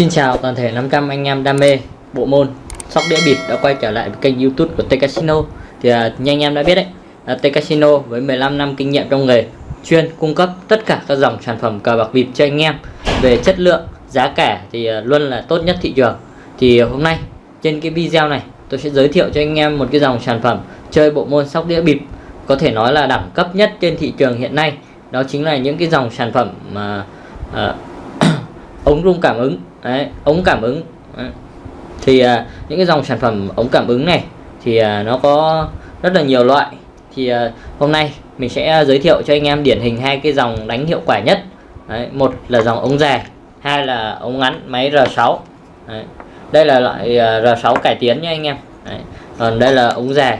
Xin chào toàn thể 500 anh em đam mê bộ môn sóc đĩa bịp đã quay trở lại với kênh youtube của T Casino. Thì à, như anh em đã biết đấy là T Casino với 15 năm kinh nghiệm trong nghề chuyên cung cấp tất cả các dòng sản phẩm cờ bạc bịp cho anh em về chất lượng giá cả thì à, luôn là tốt nhất thị trường thì hôm nay trên cái video này tôi sẽ giới thiệu cho anh em một cái dòng sản phẩm chơi bộ môn sóc đĩa bịp. Có thể nói là đẳng cấp nhất trên thị trường hiện nay. Đó chính là những cái dòng sản phẩm mà uh, ống rung cảm ứng. Đấy, ống cảm ứng. Đấy. thì à, những cái dòng sản phẩm ống cảm ứng này thì à, nó có rất là nhiều loại. Thì à, hôm nay mình sẽ giới thiệu cho anh em điển hình hai cái dòng đánh hiệu quả nhất. Đấy, một là dòng ống dài hai là ống ngắn máy R6 đấy đây là loại à, R6 cải tiến nha anh em. Đấy. còn đây là ống dài.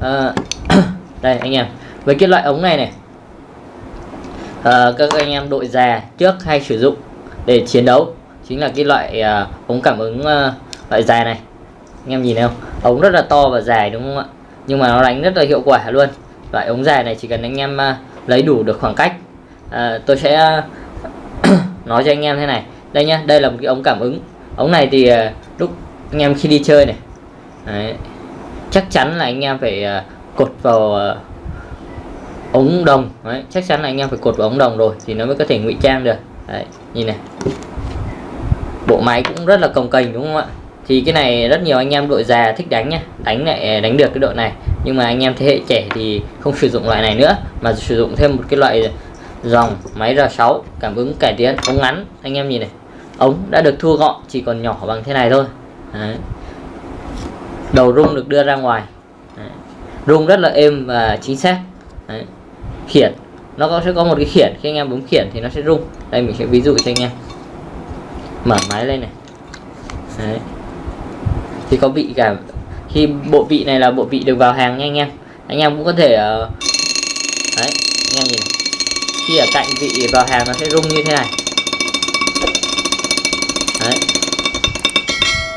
À, đây anh em với cái loại ống này này à, các anh em đội già trước hay sử dụng để chiến đấu chính là cái loại à, ống cảm ứng à, loại dài này. Anh em nhìn thấy không? Ống rất là to và dài đúng không ạ? Nhưng mà nó đánh rất là hiệu quả luôn. Loại ống dài này chỉ cần anh em à, lấy đủ được khoảng cách. À, tôi sẽ à, nói cho anh em thế này. Đây nhá đây là một cái ống cảm ứng. Ống này thì à, lúc anh em khi đi chơi này Đấy. chắc chắn là anh em phải uh, cột vào uh, ống đồng Đấy. chắc chắn là anh em phải cột vào ống đồng rồi thì nó mới có thể ngụy trang được Đấy. nhìn này bộ máy cũng rất là cồng kềnh đúng không ạ thì cái này rất nhiều anh em đội già thích đánh nhá đánh lại ờ, đánh được cái độ này nhưng mà anh em thế hệ trẻ thì không sử dụng loại này nữa mà sử dụng thêm một cái loại dòng máy R6 cảm ứng cải tiến ống ngắn anh em nhìn này ống đã được thu gọn, chỉ còn nhỏ bằng thế này thôi. Đấy. đầu rung được đưa ra ngoài. Đấy. rung rất là êm và chính xác. Đấy. khiển. Nó có, sẽ có một cái khiển. Khi anh em bấm khiển thì nó sẽ rung. Đây, mình sẽ ví dụ cho anh em. Mở máy lên này. Đấy. thì có vị cả, khi bộ vị này là bộ vị được vào hàng nha anh em. Anh em cũng có thể ờ, đấy, anh em nhìn. Khi ở cạnh vị vào hàng nó sẽ rung như thế này.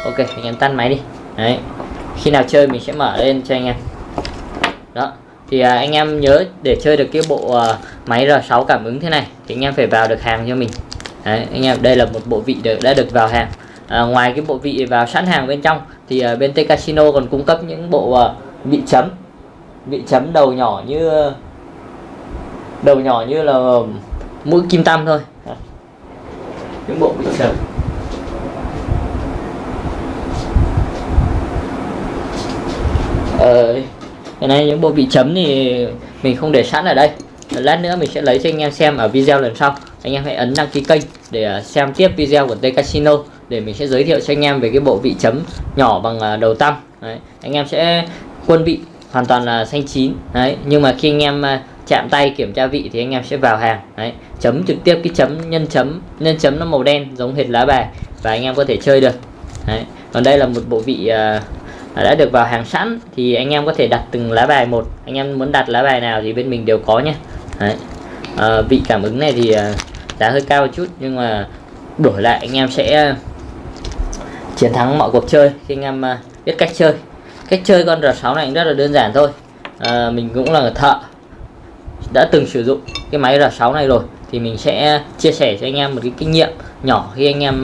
Ok anh em tắt máy đi. Đấy. Khi nào chơi mình sẽ mở lên cho anh em. Đó. Thì à, anh em nhớ để chơi được cái bộ à, máy R6 cảm ứng thế này thì anh em phải vào được hàng cho mình. Đấy, anh em đây là một bộ vị được, đã được vào hàng. À, ngoài cái bộ vị vào sẵn hàng bên trong thì à, bên T Casino còn cung cấp những bộ à, vị chấm. Vị chấm đầu nhỏ như đầu nhỏ như là mũi kim tăm thôi. Những bộ vị chấm. Ờ, cái này những bộ vị chấm thì mình không để sẵn ở đây lát nữa mình sẽ lấy cho anh em xem ở video lần sau anh em hãy ấn đăng ký kênh để à, xem tiếp video của T Casino để mình sẽ giới thiệu cho anh em về cái bộ vị chấm nhỏ bằng à, đầu tăm đấy. anh em sẽ quân vị hoàn toàn là xanh chín đấy nhưng mà khi anh em à, chạm tay kiểm tra vị thì anh em sẽ vào hàng đấy chấm trực tiếp cái chấm nhân chấm nhân chấm nó màu đen giống hệt lá bài và anh em có thể chơi được đấy. còn đây là một bộ vị uh, đã được vào hàng sẵn thì anh em có thể đặt từng lá bài một. Anh em muốn đặt lá bài nào thì bên mình đều có nhé. Đấy. À, vị cảm ứng này thì ờ, giá hơi cao một chút nhưng mà đổi lại anh em sẽ ờ, chiến thắng mọi cuộc chơi khi anh em biết cách chơi. Cách chơi con R6 này rất là đơn giản thôi. À, mình cũng là thợ đã từng sử dụng cái máy R6 này rồi thì mình sẽ chia sẻ cho anh em một cái kinh nghiệm nhỏ khi anh em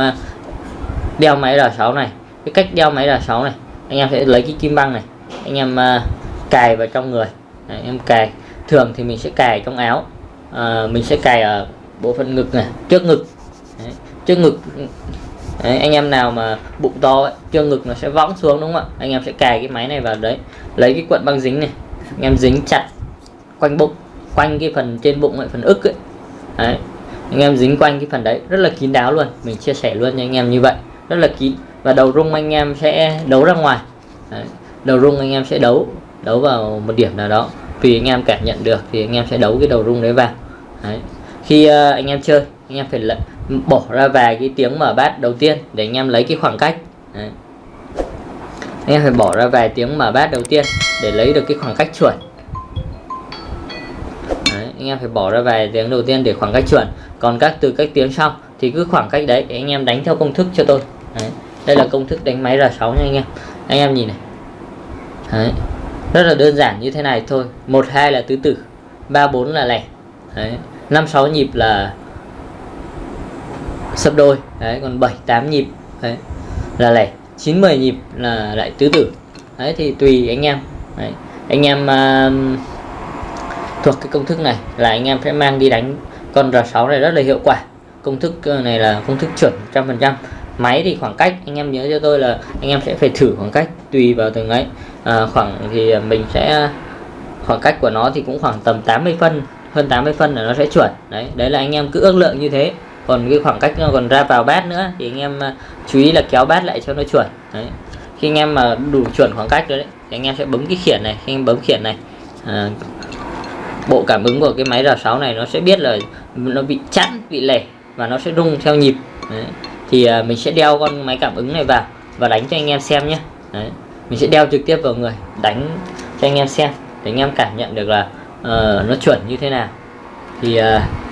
đeo máy R6 này. Cái cách đeo máy R6 này anh em sẽ lấy cái kim băng này anh em à, cài vào trong người. Đấy, em cài. Thường thì mình sẽ cài trong áo. À, mình sẽ cài ở bộ phận ngực này trước ngực. Đấy, trước ngực. Đấy, anh em nào mà bụng to ấy, trước ngực nó sẽ võng xuống đúng không ạ? Anh em sẽ cài cái máy này vào đấy. Lấy cái cuộn băng dính này anh em dính chặt quanh bụng quanh cái phần trên bụng ấy, phần ức ấy. Đấy anh em dính quanh cái phần đấy. Rất là kín đáo luôn mình chia sẻ luôn cho anh em như vậy. Rất là kín và đầu rung anh em sẽ đấu ra ngoài đấy. đầu rung anh em sẽ đấu đấu vào một điểm nào đó tùy anh em cảm nhận được thì anh em sẽ đấu cái đầu rung đấy vào đấy khi uh, anh em chơi anh em phải lấy, bỏ ra vài cái tiếng mở bát đầu tiên để anh em lấy cái khoảng cách Đấy. anh em phải bỏ ra vài tiếng mở bát đầu tiên để lấy được cái khoảng cách chuẩn đấy, anh em phải bỏ ra vài tiếng đầu tiên để khoảng cách chuẩn còn các từ các tiếng sau thì cứ khoảng cách đấy anh em đánh theo công thức cho tôi đây là công thức đánh máy R6 nha anh em. Anh em nhìn này. Đấy. rất là đơn giản như thế này thôi. Một hai là tứ tử. Ba bốn là lẻ. Đấy. 5 6 nhịp là sấp đôi. Đấy còn 7 8 nhịp. Đấy là lẻ. 9 10 nhịp là lại tứ tử. Đấy thì tùy anh em. Đấy. anh em uh, thuộc cái công thức này là anh em sẽ mang đi đánh con R6 này rất là hiệu quả. Công thức ờ, này là công thức chuẩn 100% máy thì khoảng cách anh em nhớ cho tôi là anh em sẽ phải thử khoảng cách tùy vào từng ấy. À, khoảng thì mình sẽ khoảng cách của nó thì cũng khoảng tầm 80 phân hơn 80 phân là nó sẽ chuẩn. Đấy đấy là anh em cứ ước lượng như thế. Còn cái khoảng cách nó còn ra vào bát nữa thì anh em à, chú ý là kéo bát lại cho nó chuẩn. Đấy khi anh em mà đủ chuẩn khoảng cách rồi đấy thì anh em sẽ bấm cái khiển này khi anh bấm khiển này à, bộ cảm ứng của cái máy R6 này nó sẽ biết là nó bị chặn bị lẻ và nó sẽ rung theo nhịp. Đấy thì à, mình sẽ đeo con máy cảm ứng này vào và đánh cho anh em xem nhé. Đấy. mình sẽ đeo trực tiếp vào người đánh cho anh em xem để anh em cảm nhận được là uh, nó chuẩn như thế nào. Thì uh,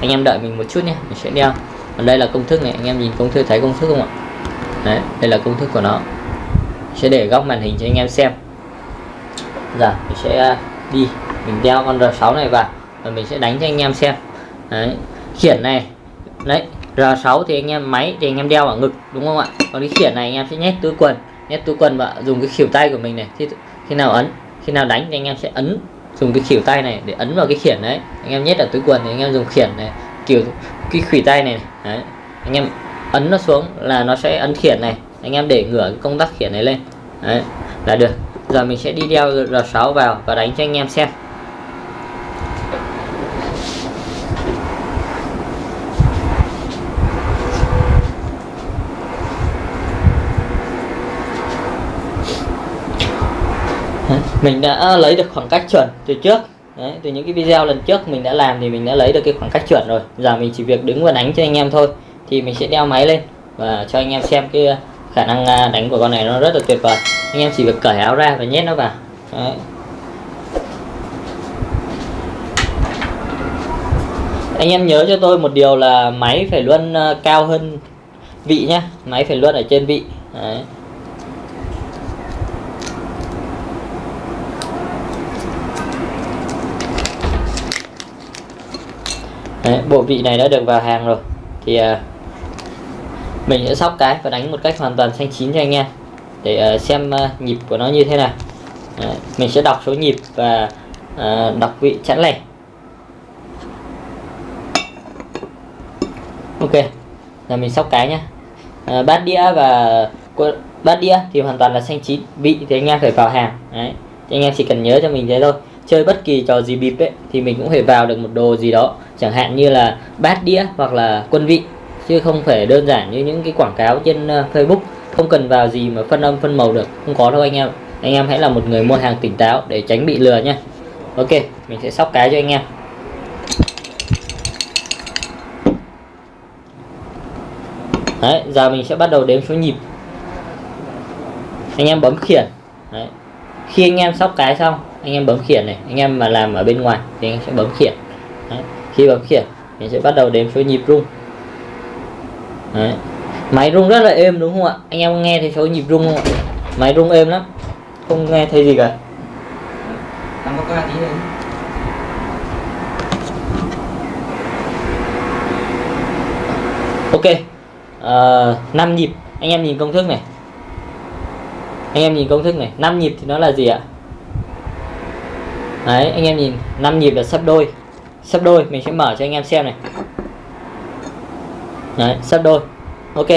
anh em đợi mình một chút nhé mình sẽ đeo. Còn đây là công thức này anh em nhìn công thức thấy công thức không ạ? Đấy đây là công thức của nó. Sẽ để góc màn hình cho anh em xem. Giờ mình sẽ à, đi mình đeo con R6 này vào và mình sẽ đánh cho anh em xem. Đấy khiển này. Đấy R6 thì anh em máy thì anh em đeo ở ngực đúng không ạ? Còn cái khiển này anh em sẽ nhét túi quần nhét túi quần và dùng cái khỉu tay của mình này. Khi khi nào ấn khi nào đánh thì anh em sẽ ấn dùng cái khỉu tay này để ấn vào cái khiển đấy. Anh em nhét ở túi quần thì anh em dùng khiển này kiểu cái khủy tay này, Đấy. anh em ấn nó xuống là nó sẽ ấn khiển này. Anh em để ngửa cái công tắc khiển này lên Đấy. là được. Giờ mình sẽ đi đeo R6 vào và đánh cho anh em xem. Mình đã lấy được khoảng cách chuẩn từ trước. Đấy, từ những cái video lần trước mình đã làm thì mình đã lấy được cái khoảng cách chuẩn rồi. Giờ mình chỉ việc đứng và đánh cho anh em thôi thì mình sẽ đeo máy lên và cho anh em xem cái khả năng à, đánh của con này nó rất là tuyệt vời. Anh em chỉ việc cởi áo ra và nhét nó vào. Đấy. anh em nhớ cho tôi một điều là máy phải luôn à, cao hơn vị nhá. Máy phải luôn ở trên vị. Đấy. Đấy, bộ vị này đã được vào hàng rồi. Thì uh, mình sẽ sóc cái và đánh một cách hoàn toàn xanh chín cho anh em. Để uh, xem uh, nhịp của nó như thế nào. Đấy, mình sẽ đọc số nhịp và uh, đọc vị chẵn lẻ. Ok là mình sóc cái nhá. Uh, bát đĩa và bát đĩa thì hoàn toàn là xanh chín vị thì anh em phải vào hàng. Đấy. anh em chỉ cần nhớ cho mình thế thôi chơi bất kỳ trò gì bịp ấy thì mình cũng phải vào được một đồ gì đó chẳng hạn như là bát đĩa hoặc là quân vị chứ không phải đơn giản như những cái quảng cáo trên ờ, Facebook. Không cần vào gì mà phân âm phân màu được không có đâu anh em. Anh em hãy là một người mua hàng tỉnh táo để tránh bị lừa nhé Ok mình sẽ sóc cái cho anh em. Đấy, giờ mình sẽ bắt đầu đếm số nhịp. Anh em bấm khiển. Đấy. khi anh em sóc cái xong anh em bấm khiển này anh em mà làm ở bên ngoài thì anh sẽ bấm khiển. Đấy. khi bấm khiển mình sẽ bắt đầu đếm số nhịp rung. Đấy. máy rung rất là êm đúng không ạ? Anh em nghe thấy số nhịp rung không ạ? Máy rung êm lắm không nghe thấy gì cả. Có tí ok uh, 5 nhịp. Anh em nhìn công thức này. Anh em nhìn công thức này. 5 nhịp thì nó là gì ạ đấy anh em nhìn 5 nhịp là sấp đôi. Sấp đôi mình sẽ mở cho anh em xem này. Đấy sấp đôi. Ok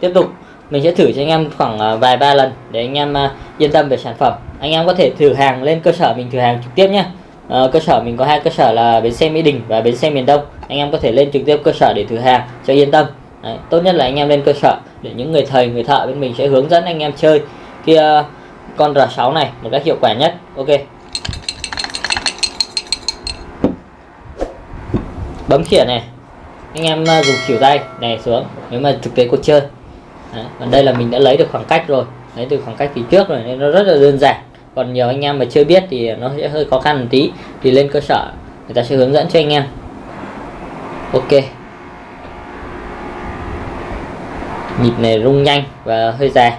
tiếp tục. Mình sẽ thử cho anh em khoảng à, vài ba lần để anh em à, yên tâm về sản phẩm. Anh em có thể thử hàng lên cơ sở mình thử hàng trực tiếp nhé uh, ờ, cơ sở mình có hai cơ sở là bến xe mỹ đình và bến xe miền đông. Anh em có thể lên trực tiếp cơ sở để thử hàng cho yên tâm. Đấy, tốt nhất là anh em lên cơ sở để những người thầy người thợ bên mình sẽ hướng dẫn anh em chơi. Kia uh, con R6 này một cách hiệu quả nhất. Ok. Bấm khiển này anh em ờ, dùng khỉu tay này xuống nếu mà thực tế cuộc chơi Đấy. còn đây là mình đã lấy được khoảng cách rồi lấy từ khoảng cách phía trước rồi nên nó rất là đơn giản còn nhiều anh em mà chưa biết thì nó sẽ hơi khó khăn một tí thì lên cơ sở người ta sẽ hướng dẫn cho anh em ok nhịp này rung nhanh và hơi dài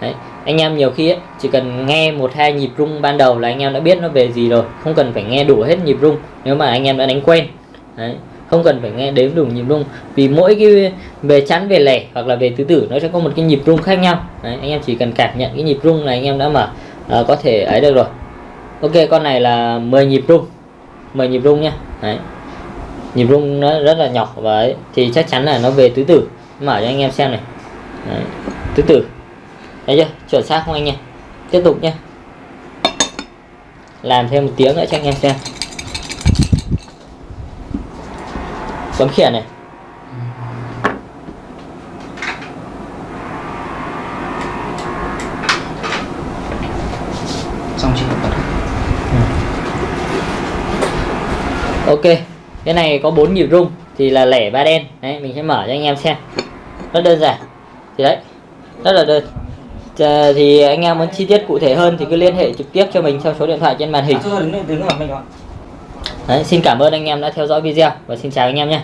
Đấy. anh em nhiều khi ấy, chỉ cần nghe một hai nhịp rung ban đầu là anh em đã biết nó về gì rồi không cần phải nghe đủ hết nhịp rung nếu mà anh em đã đánh quen Đấy không cần phải nghe đếm đủ nhịp rung. Vì mỗi cái về chắn về lẻ hoặc là về tứ tử nó sẽ có một cái nhịp rung khác nhau. Đấy. anh em chỉ cần cảm nhận cái nhịp rung là anh em đã mở à, có thể ấy được rồi. Ok con này là 10 nhịp rung. 10 nhịp rung nhá. Đấy. nhịp rung nó rất là nhỏ và ấy, thì chắc chắn là nó về tứ tử. Mở cho anh em xem này. Đấy. tứ tử. Thấy chưa? Chuẩn xác không anh em? Tiếp tục nhé làm thêm một tiếng nữa cho anh em xem. Bấm khiển này. Xong chưa? Bật ok cái này có bốn nhịp rung thì là lẻ ba đen. Đấy mình sẽ mở cho anh em xem. Rất đơn giản. Thì đấy rất là đơn. Ờ, thì anh em muốn chi tiết cụ thể hơn thì cứ liên hệ trực tiếp cho mình theo số điện thoại trên màn hình. À, đứng đứng ở mình ạ đấy, xin cảm ơn anh em đã theo dõi video và xin chào anh em nhé.